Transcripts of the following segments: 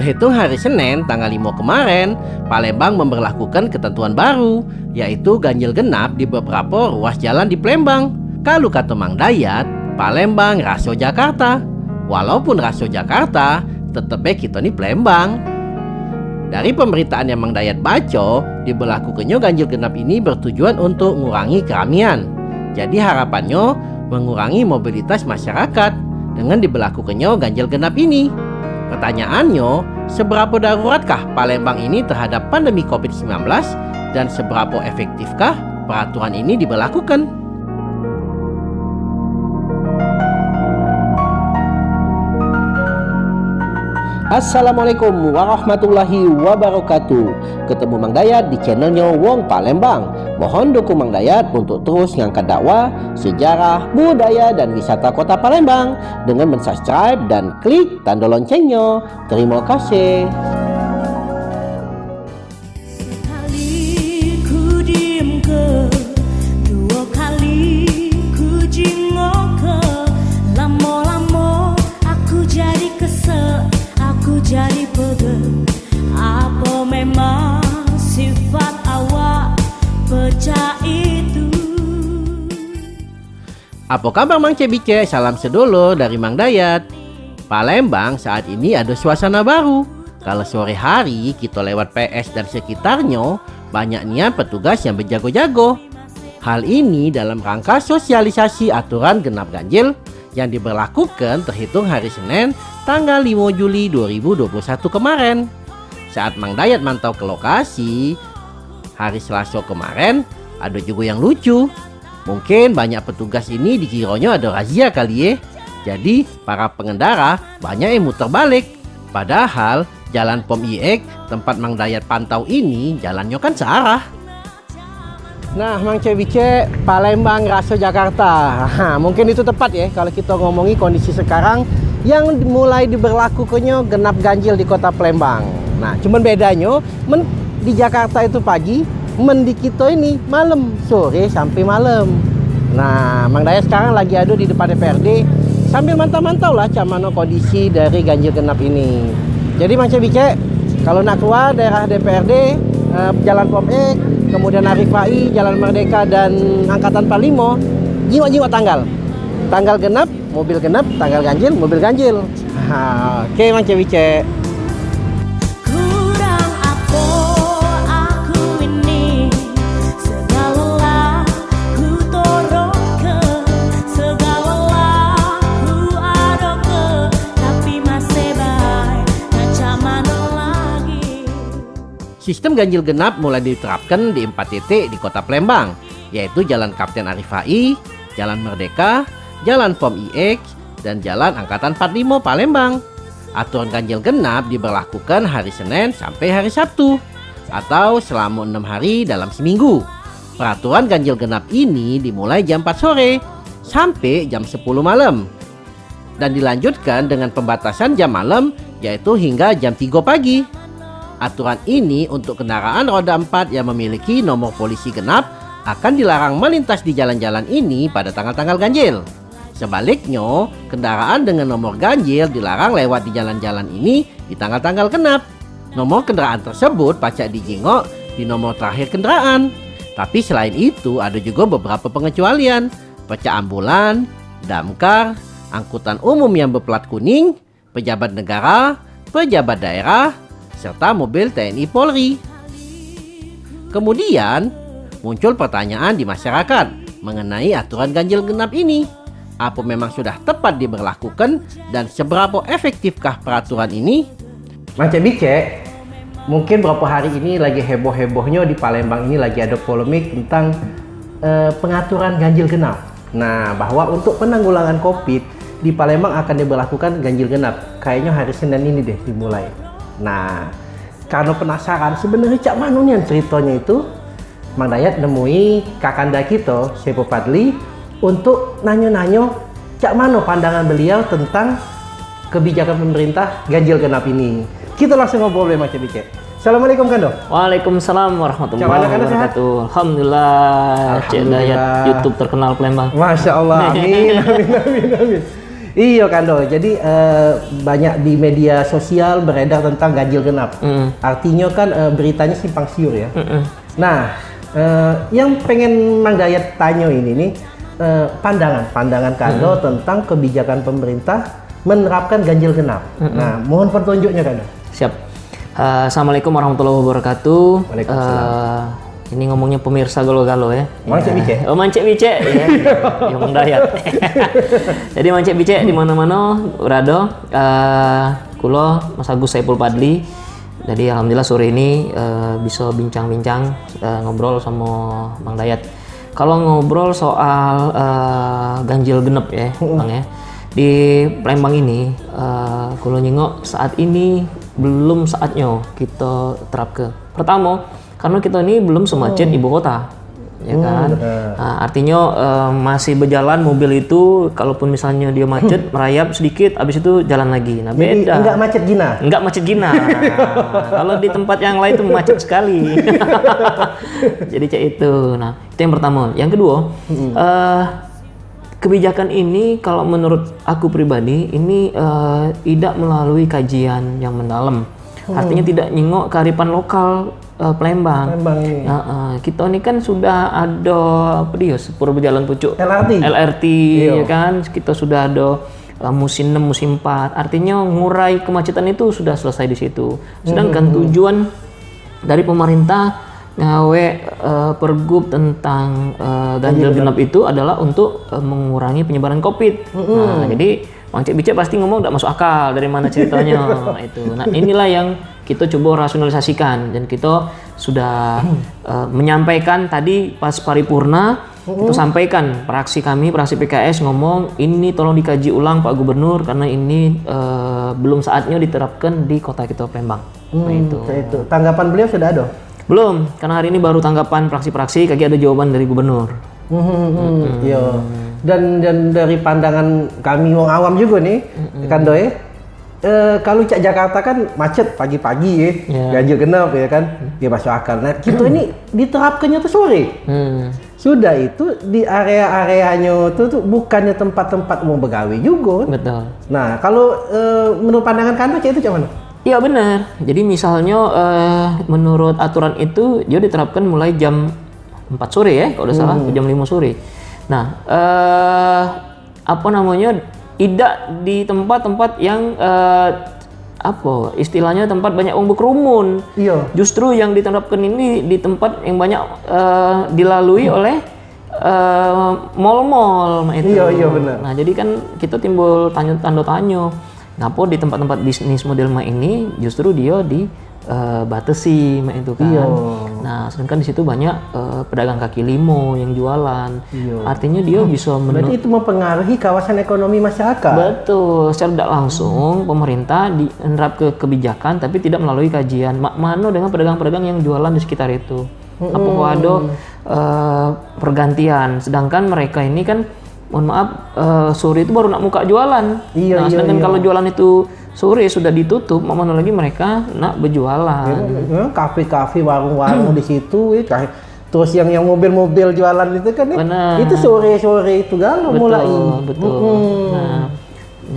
Terhitung hari Senin tanggal 5 kemarin, Palembang memperlakukan ketentuan baru, yaitu ganjil genap di beberapa ruas jalan di Palembang. Kalau kata Mang Dayat, Palembang Raso Jakarta. Walaupun Raso Jakarta, tetepnya kita nih Palembang. Dari pemberitaan yang Mang Dayat baca, diberlakukannya ganjil genap ini bertujuan untuk mengurangi keramaian. Jadi harapannya mengurangi mobilitas masyarakat dengan diberlakukannya ganjil genap ini. Pertanyaannya, seberapa daruratkah Palembang ini terhadap pandemi COVID-19 dan seberapa efektifkah peraturan ini diberlakukan? Assalamualaikum warahmatullahi wabarakatuh. Ketemu Mang Dayat di channelnya Wong Palembang Mohon dukung Mang Dayat untuk terus ngangkat dakwah, sejarah, budaya, dan wisata kota Palembang Dengan mensubscribe dan klik tanda loncengnya. Terima kasih Apa kabar Mang Cebice? Salam sedulur dari Mang Dayat. Palembang saat ini ada suasana baru. Kalau sore hari kita lewat PS dan sekitarnya, banyaknya petugas yang berjago-jago. Hal ini dalam rangka sosialisasi aturan genap ganjil yang diberlakukan terhitung hari Senin tanggal 5 Juli 2021 kemarin. Saat Mang Dayat mantau ke lokasi, hari Selasa kemarin ada juga yang lucu Mungkin banyak petugas ini dikiranya ada razia kali ya. Jadi para pengendara banyak yang muter balik. Padahal jalan Pom IEK tempat Mang Dayat pantau ini jalannya kan searah. Nah, Mang Cevice, Palembang, Raso, Jakarta. Nah, mungkin itu tepat ya kalau kita ngomongi kondisi sekarang yang mulai diberlakukannya genap ganjil di kota Palembang. Nah, cuman bedanya di Jakarta itu pagi, mendi kita ini malam. Sore sampai malam. Nah Mang Daya sekarang lagi ada di depan DPRD sambil mantau-mantau lah mana kondisi dari ganjil genap ini. Jadi Mang Cebice kalau nak keluar daerah DPRD eh, Jalan Pom E kemudian Arifai Jalan Merdeka dan Angkatan 45 jiwa-jiwa tanggal. Tanggal genap mobil genap tanggal ganjil mobil ganjil. Oke okay, Mang Cebice Sistem ganjil genap mulai diterapkan di empat titik di kota Palembang, yaitu Jalan Kapten Arifai, Jalan Merdeka, Jalan POM IX, dan Jalan Angkatan 45 Palembang. Aturan ganjil genap diberlakukan hari Senin sampai hari Sabtu, atau selama enam hari dalam seminggu. Peraturan ganjil genap ini dimulai jam 4 sore sampai jam 10 malam dan dilanjutkan dengan pembatasan jam malam yaitu hingga jam 3 pagi. Aturan ini untuk kendaraan roda 4 yang memiliki nomor polisi genap akan dilarang melintas di jalan-jalan ini pada tanggal-tanggal ganjil. Sebaliknya, kendaraan dengan nomor ganjil dilarang lewat di jalan-jalan ini di tanggal-tanggal genap. Nomor kendaraan tersebut pacak dijingok di nomor terakhir kendaraan. Tapi selain itu ada juga beberapa pengecualian. Pecah ambulan, damkar, angkutan umum yang berplat kuning, pejabat negara, pejabat daerah, serta mobil TNI Polri. Kemudian muncul pertanyaan di masyarakat mengenai aturan ganjil genap ini. Apa memang sudah tepat diberlakukan dan seberapa efektifkah peraturan ini? Macam bice, mungkin beberapa hari ini lagi heboh-hebohnya di Palembang ini lagi ada polemik tentang uh, pengaturan ganjil genap. Nah, bahwa untuk penanggulangan COVID di Palembang akan diberlakukan ganjil genap. Kayaknya hari Senin ini deh dimulai. Nah, karena penasaran sebenarnya cak mana nih ceritanya itu, Mang Dayat nemui kakanda kita, Sepo Padli, untuk nanya-nanya cak mana pandangan beliau tentang kebijakan pemerintah ganjil genap ini. Kita langsung ngobrol sama Cik Bicek. Assalamualaikum Kando. Waalaikumsalam warahmatullahi wabarakatuh. Alhamdulillah, Cik Dayat YouTube terkenal Palembang. Masya Allah. Amin, amin, amin, amin. Iya Kando, jadi uh, banyak di media sosial beredar tentang ganjil genap. Mm. Artinya kan uh, beritanya simpang siur ya. Mm -mm. Nah, uh, yang pengen Mang Dayat tanya ini nih, uh, pandangan, pandangan Kando mm. tentang kebijakan pemerintah menerapkan ganjil genap. Mm -mm. Nah, mohon petunjuknya Kando. Siap. Uh, Assalamualaikum warahmatullahi wabarakatuh. Waalaikumsalam. Uh, ini ngomongnya pemirsa galo-galo ya. Mancek bice. Oh mancek bice ya. Yang dayat. Jadi mancek bice di mana-mana urado uh, kulo Mas Agus Saipul Padli. Jadi alhamdulillah sore ini uh, bisa bincang-bincang uh, ngobrol sama Bang Dayat. Kalau ngobrol soal uh, ganjil genep ya, Bang ya. Di Palembang ini uh, kulo nyengok saat ini belum saatnya kita terap ke. Pertama, karena kita ini belum semacet oh. ibu kota ya oh, kan? nah, artinya uh, masih berjalan mobil itu kalaupun misalnya dia macet merayap sedikit habis itu jalan lagi. Nah Jadi, beda. enggak macet gina? Enggak macet gina. Nah, kalau di tempat yang lain itu macet sekali. Jadi cek itu. Nah itu yang pertama. Yang kedua hmm. uh, kebijakan ini kalau menurut aku pribadi ini uh, tidak melalui kajian yang mendalam hmm. artinya tidak nyingok kearifan lokal uh, Palembang. Palembang ini. Uh, uh, kita ini kan sudah ada apa dia sepur berjalan pucuk LRT. LRT Iyo. ya kan. Kita sudah ada uh, musim 6, musim 4. Artinya ngurai kemacetan itu sudah selesai di situ. Sedangkan hmm. tujuan dari pemerintah ngawe uh, pergub tentang uh, ganjil genap itu adalah untuk uh, mengurangi penyebaran COVID. Hmm. Nah, jadi Bang Cik Bicek pasti ngomong tidak masuk akal dari mana ceritanya itu. Nah inilah yang kita coba rasionalisasikan dan kita sudah uh, menyampaikan tadi pas paripurna kita sampaikan praksi kami praksi PKS ngomong ini tolong dikaji ulang Pak Gubernur karena ini uh, belum saatnya diterapkan di kota kita Palembang. Hmm, nah, itu. itu. Tanggapan beliau sudah ada? Belum, karena hari ini baru tanggapan praksi-praksi, kaki ada jawaban dari gubernur. Hmm, hmm, hmm. Dan dan dari pandangan kami wong awam juga nih, hmm. kan doy, Uh, kalau cak Jakarta kan macet pagi-pagi ya, yeah. ganjil genap ya kan, dia ya masuk akal. Nah kita ini diterapkannya tuh sore. Hmm. Sudah itu di area-areanya itu tuh bukannya tempat-tempat umum begawi juga. Betul. Nah kalau uh, menurut pandangan kantor cak itu cuman? Iya benar. Jadi misalnya uh, menurut aturan itu dia diterapkan mulai jam 4 sore ya, kalau udah hmm. salah jam 5 sore. Nah, uh, apa namanya? tidak di tempat-tempat yang uh, apa istilahnya tempat banyak orang berkerumun. Iya. Justru yang diterapkan ini di tempat yang banyak uh, dilalui hmm. oleh mall-mall uh, itu. Iya iya benar. Nah jadi kan kita timbul tanya tanda tanya, ngapa di tempat-tempat bisnis model ini justru dia di uh, batasi itu kan. Iyo. Nah, sedangkan di situ banyak uh, pedagang kaki limo yang jualan. Iyo. Artinya dia hmm. bisa Berarti itu mempengaruhi kawasan ekonomi masyarakat. Betul, secara tidak langsung hmm. pemerintah diterap ke kebijakan tapi tidak melalui kajian mak mano dengan pedagang-pedagang yang jualan di sekitar itu. Hmm. Apakah ada uh, pergantian sedangkan mereka ini kan mohon maaf uh, sore itu baru nak muka jualan. Iya, nah, iya, sedangkan iya. kalau jualan itu sore sudah ditutup, mau mana lagi mereka nak berjualan. Ya, kafe-kafe, warung-warung di situ, ya, terus yang yang mobil-mobil jualan itu kan, ya, itu sore-sore itu galau mulai. Betul. Hmm. Nah,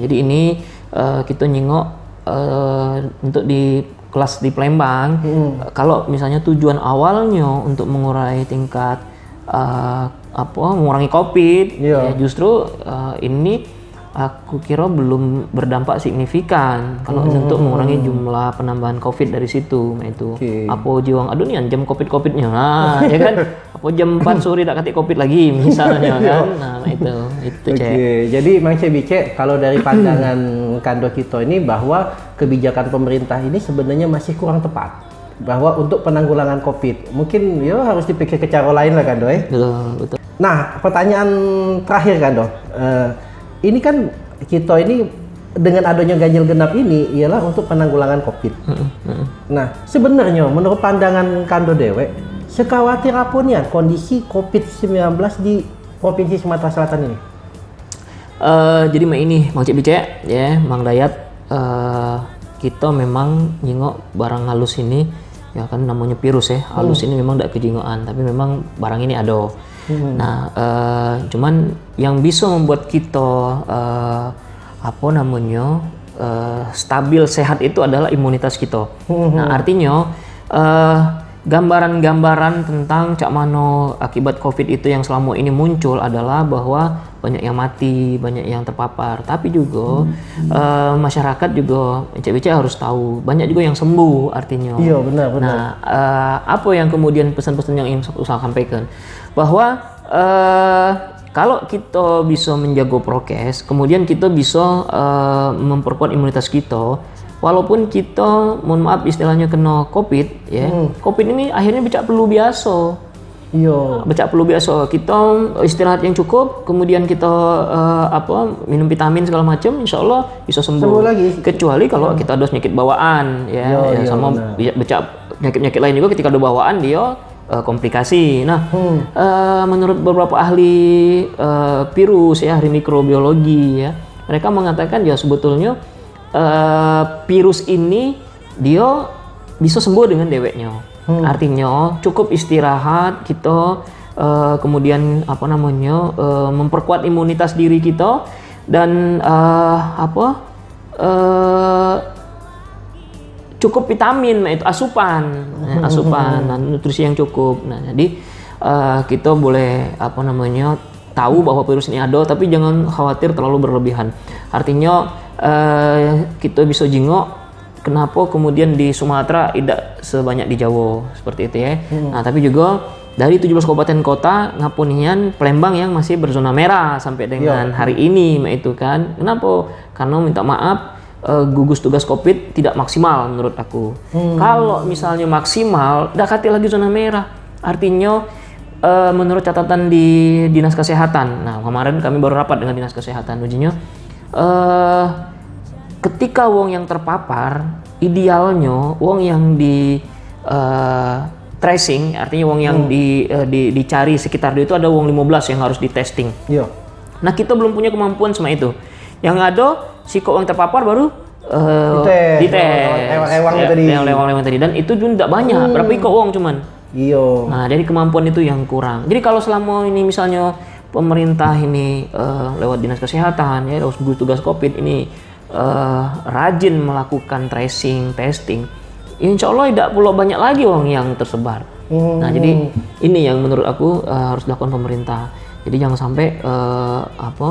jadi ini uh, kita nyingok uh, untuk di kelas di Palembang, hmm. kalau misalnya tujuan awalnya untuk mengurai tingkat uh, apa mengurangi COVID, yeah. ya justru uh, ini aku kira belum berdampak signifikan kalau hmm. untuk mengurangi jumlah penambahan COVID dari situ nah itu okay. apa jiwang aduh nih jam COVID COVIDnya nah ya kan apa jam 4 sore tak katik COVID lagi misalnya kan nah, nah itu itu cek okay. jadi Mang Cebice kalau dari pandangan kando kita ini bahwa kebijakan pemerintah ini sebenarnya masih kurang tepat bahwa untuk penanggulangan COVID mungkin ya harus dipikir ke cara lain lah kan eh? Betul, betul. Nah pertanyaan terakhir kan uh, ini kan kita ini dengan adanya ganjil genap ini ialah untuk penanggulangan COVID. Nah, sebenarnya menurut pandangan Kando Dewe, sekhawatir apa nih kondisi COVID-19 di Provinsi Sumatera Selatan ini? Uh, jadi ini Mang Cik Bice ya, Mang Dayat uh, kita memang nyingok barang halus ini ya kan namanya virus ya. Halus hmm. ini memang tidak kejingoan, tapi memang barang ini ada Hmm. Nah, uh, cuman yang bisa membuat kita uh, apa namanya eh, stabil sehat itu adalah imunitas kita. Nah artinya eh, gambaran-gambaran tentang Cak Mano akibat COVID itu yang selama ini muncul adalah bahwa banyak yang mati, banyak yang terpapar. Tapi juga eh, masyarakat juga becek-becek harus tahu banyak juga yang sembuh artinya. Iya, benar, benar. Nah, eh, apa yang kemudian pesan-pesan yang ingin saya sampaikan bahwa eh, kalau kita bisa menjaga prokes, kemudian kita bisa eh, memperkuat imunitas kita, walaupun kita, mohon maaf istilahnya kena COVID, ya, COVID ini akhirnya becak perlu biasa. Iya. Becak perlu biasa. Kita istirahat yang cukup, kemudian kita eh, apa minum vitamin segala macam, insya Allah bisa sembuh. Sembuh lagi. Kecuali kalau kita ada penyakit bawaan, ya, Iya, ya, iya, sama benar. be- becak penyakit-penyakit lain juga ketika ada bawaan dia eh, komplikasi. Nah, eh, menurut beberapa ahli eh, virus ya, ahli mikrobiologi ya, mereka mengatakan ya sebetulnya eh, virus ini dia bisa sembuh dengan deweknya. Artinya cukup istirahat kita eh, kemudian apa namanya eh, memperkuat imunitas diri kita dan eh, apa eh, cukup vitamin nah itu asupan Nah, asupan nah, nutrisi yang cukup. Nah jadi eh, kita boleh apa namanya tahu bahwa virus ini ada tapi jangan khawatir terlalu berlebihan. Artinya eh, kita bisa jingok kenapa kemudian di Sumatera tidak sebanyak di Jawa seperti itu ya nah tapi juga dari 17 kabupaten kota ngapunian Palembang yang masih berzona merah sampai dengan hari ini itu kan kenapa karena minta maaf eh, gugus tugas COVID tidak maksimal menurut aku. Kalau misalnya maksimal, dekati lagi zona merah. Artinya eh, menurut catatan di dinas kesehatan. Nah kemarin kami baru rapat dengan dinas kesehatan ujinya. Eh ketika wong yang terpapar, idealnya wong yang di eh, tracing, artinya wong yang di, eh, di- dicari sekitar dia itu ada wong 15 yang harus di testing. Iya. Nah kita belum punya kemampuan sama itu. Yang ada si kok yang terpapar baru uh, Dites. dites. Lewang-lewang Ya, tadi. Dan itu juga tidak banyak. Berapa ikut uang cuman. Iya. Nah jadi kemampuan itu yang kurang. Jadi kalau selama ini misalnya pemerintah ini eh, lewat dinas kesehatan ya lewat gugus tugas covid ini eh, rajin melakukan tracing, testing, insya Allah tidak pula banyak lagi uang yang tersebar. Nah jadi ini yang menurut aku eh, harus dilakukan pemerintah. Jadi jangan sampai eh, apa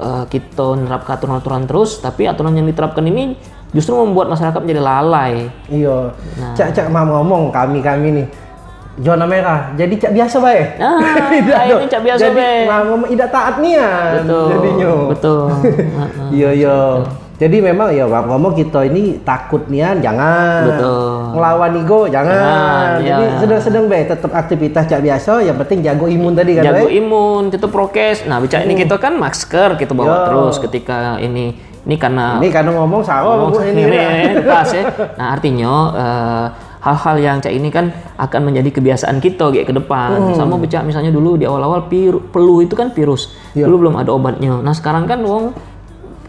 eh, kita menerapkan aturan-aturan terus, tapi aturan yang diterapkan ini justru membuat masyarakat menjadi lalai. Iya. Nah. Cak cak mau ngomong kami kami nih zona merah. Jadi cak biasa bae. Ah, akhirnya cak biasa bae. ngomong tidak taat nian. Betul. Jadinya. Betul. Iya iya. Jadi memang ya Bang ngomong kita ini takut nian jangan. Betul. Ngelawan ego jangan. Jangan, iya. Jadi sedang-sedang bae tetap aktivitas cak biasa yang penting jago imun tadi kan Jago bae. imun, itu prokes. Nah, bicara ini kita kan masker kita bawa Yo. terus ketika ini ini karena Ini karena ngomong Oh, Bu, ini. ini, ya. ini, ya. Nah, eh, hal-hal yang cak ini kan akan menjadi kebiasaan kita kayak ke depan. Sama becak misalnya dulu di awal-awal flu itu kan virus. Iya. Dulu belum ada obatnya. Nah, sekarang kan wong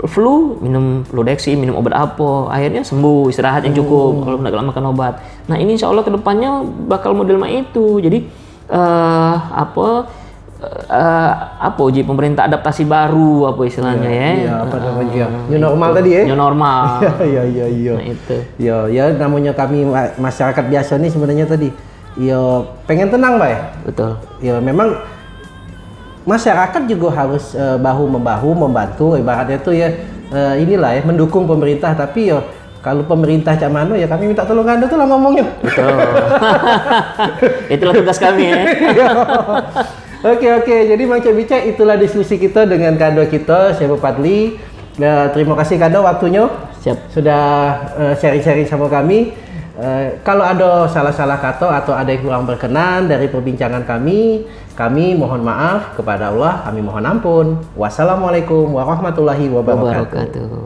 flu minum fludeksi, minum obat apa, akhirnya sembuh, istirahat yang cukup kalau nggak makan obat. Nah, ini insya Allah ke depannya bakal model mak itu. Jadi eh apa eh, apa uji pemerintah adaptasi baru apa istilahnya ya? Iya, apa namanya? ya? New normal tadi ya. New normal. Iya iya iya. Nah, itu. Ya, ya namanya kami ma- masyarakat biasa nih sebenarnya tadi. Ya pengen tenang, Pak ya. Betul. Ya memang masyarakat juga harus eh, bahu membahu membantu ibaratnya tuh ya eh, inilah ya mendukung pemerintah tapi ya kalau pemerintah cak mano ya kami minta tolong anda tuh lah ngomongnya. Betul. Itulah tugas kami ya. Oke oke, jadi Mang Cek Bicek itulah diskusi kita dengan Kado kita, Syekh Padli. Ya, terima kasih Kado waktunya Siap. sudah eh, sharing-sharing sama kami. Eh, kalau ada salah-salah kata atau ada yang kurang berkenan dari perbincangan kami, kami mohon maaf kepada Allah, kami mohon ampun. Wassalamualaikum warahmatullahi wabarakatuh. Wabarakatuh.